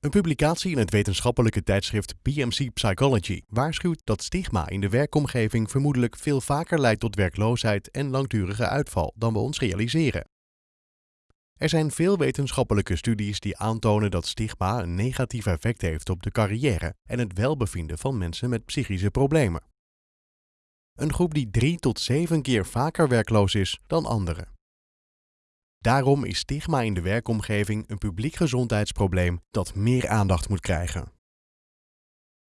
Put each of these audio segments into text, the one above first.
Een publicatie in het wetenschappelijke tijdschrift BMC Psychology waarschuwt dat stigma in de werkomgeving vermoedelijk veel vaker leidt tot werkloosheid en langdurige uitval dan we ons realiseren. Er zijn veel wetenschappelijke studies die aantonen dat stigma een negatief effect heeft op de carrière en het welbevinden van mensen met psychische problemen. Een groep die drie tot zeven keer vaker werkloos is dan anderen. Daarom is stigma in de werkomgeving een publiek gezondheidsprobleem dat meer aandacht moet krijgen.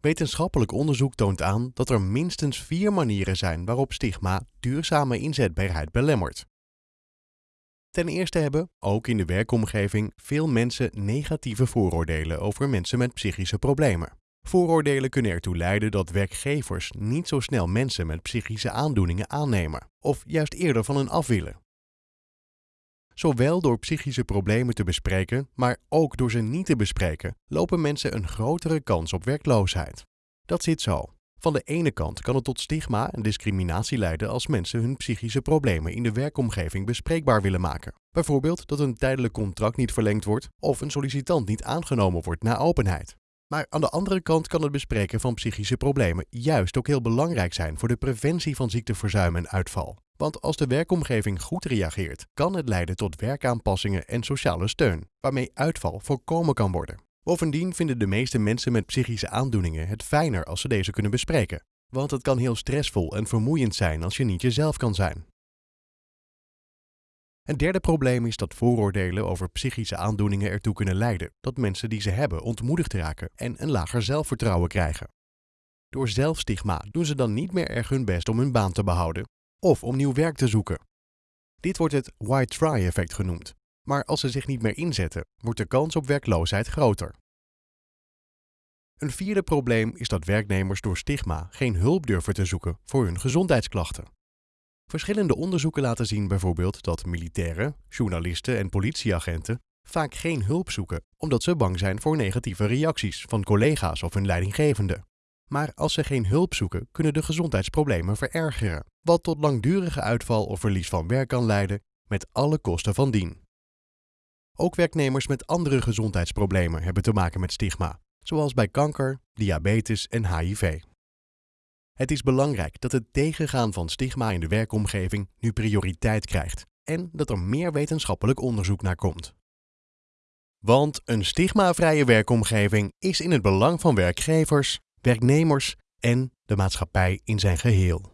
Wetenschappelijk onderzoek toont aan dat er minstens vier manieren zijn waarop stigma duurzame inzetbaarheid belemmert. Ten eerste hebben, ook in de werkomgeving, veel mensen negatieve vooroordelen over mensen met psychische problemen. Vooroordelen kunnen ertoe leiden dat werkgevers niet zo snel mensen met psychische aandoeningen aannemen, of juist eerder van hen af willen. Zowel door psychische problemen te bespreken, maar ook door ze niet te bespreken, lopen mensen een grotere kans op werkloosheid. Dat zit zo. Van de ene kant kan het tot stigma en discriminatie leiden als mensen hun psychische problemen in de werkomgeving bespreekbaar willen maken. Bijvoorbeeld dat een tijdelijk contract niet verlengd wordt of een sollicitant niet aangenomen wordt na openheid. Maar aan de andere kant kan het bespreken van psychische problemen juist ook heel belangrijk zijn voor de preventie van ziekteverzuim en uitval. Want als de werkomgeving goed reageert, kan het leiden tot werkaanpassingen en sociale steun, waarmee uitval voorkomen kan worden. Bovendien vinden de meeste mensen met psychische aandoeningen het fijner als ze deze kunnen bespreken. Want het kan heel stressvol en vermoeiend zijn als je niet jezelf kan zijn. Een derde probleem is dat vooroordelen over psychische aandoeningen ertoe kunnen leiden dat mensen die ze hebben ontmoedigd raken en een lager zelfvertrouwen krijgen. Door zelfstigma doen ze dan niet meer erg hun best om hun baan te behouden of om nieuw werk te zoeken. Dit wordt het white try effect genoemd, maar als ze zich niet meer inzetten, wordt de kans op werkloosheid groter. Een vierde probleem is dat werknemers door stigma geen hulp durven te zoeken voor hun gezondheidsklachten. Verschillende onderzoeken laten zien bijvoorbeeld dat militairen, journalisten en politieagenten vaak geen hulp zoeken omdat ze bang zijn voor negatieve reacties van collega's of hun leidinggevende. Maar als ze geen hulp zoeken, kunnen de gezondheidsproblemen verergeren, wat tot langdurige uitval of verlies van werk kan leiden, met alle kosten van dien. Ook werknemers met andere gezondheidsproblemen hebben te maken met stigma, zoals bij kanker, diabetes en HIV. Het is belangrijk dat het tegengaan van stigma in de werkomgeving nu prioriteit krijgt en dat er meer wetenschappelijk onderzoek naar komt. Want een stigmavrije werkomgeving is in het belang van werkgevers, werknemers en de maatschappij in zijn geheel.